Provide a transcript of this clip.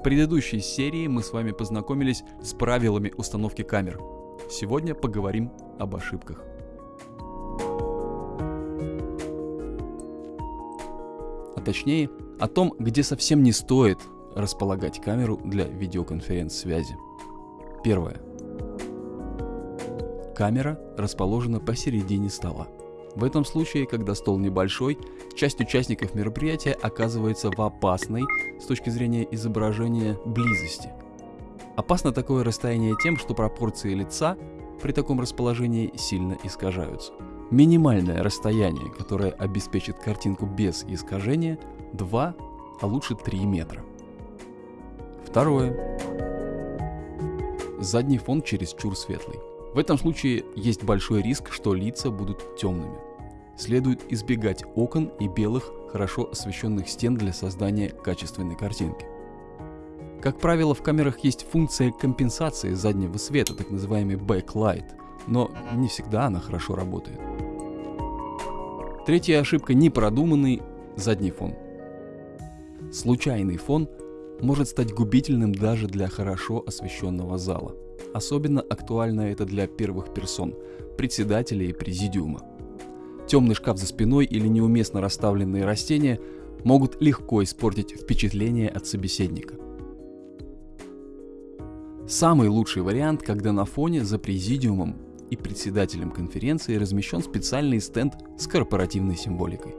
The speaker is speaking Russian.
В предыдущей серии мы с вами познакомились с правилами установки камер. Сегодня поговорим об ошибках. А точнее, о том, где совсем не стоит располагать камеру для видеоконференц-связи. Первое. Камера расположена посередине стола. В этом случае, когда стол небольшой, часть участников мероприятия оказывается в опасной с точки зрения изображения близости. Опасно такое расстояние тем, что пропорции лица при таком расположении сильно искажаются. Минимальное расстояние, которое обеспечит картинку без искажения, 2, а лучше 3 метра. Второе. Задний фон чересчур светлый. В этом случае есть большой риск, что лица будут темными. Следует избегать окон и белых, хорошо освещенных стен для создания качественной картинки. Как правило, в камерах есть функция компенсации заднего света, так называемый backlight, но не всегда она хорошо работает. Третья ошибка – непродуманный задний фон. Случайный фон может стать губительным даже для хорошо освещенного зала. Особенно актуально это для первых персон, председателя и президиума. Темный шкаф за спиной или неуместно расставленные растения могут легко испортить впечатление от собеседника. Самый лучший вариант, когда на фоне за президиумом и председателем конференции размещен специальный стенд с корпоративной символикой.